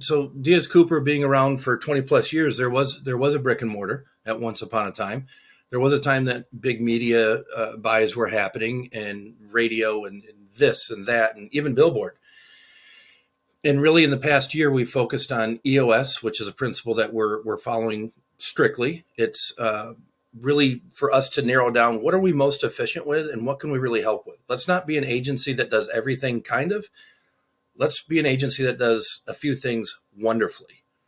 so Diaz Cooper being around for 20 plus years, there was there was a brick and mortar at once upon a time. There was a time that big media uh, buys were happening and radio and, and this and that and even billboard. And really, in the past year, we focused on EOS, which is a principle that we're we're following strictly. It's uh, really for us to narrow down what are we most efficient with and what can we really help with. Let's not be an agency that does everything kind of. Let's be an agency that does a few things wonderfully.